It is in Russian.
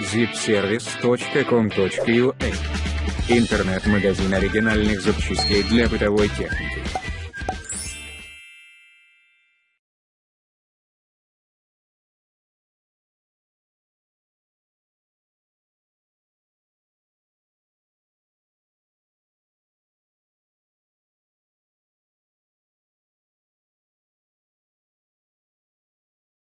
zipservice.com.ua Интернет-магазин оригинальных запчастей для бытовой техники.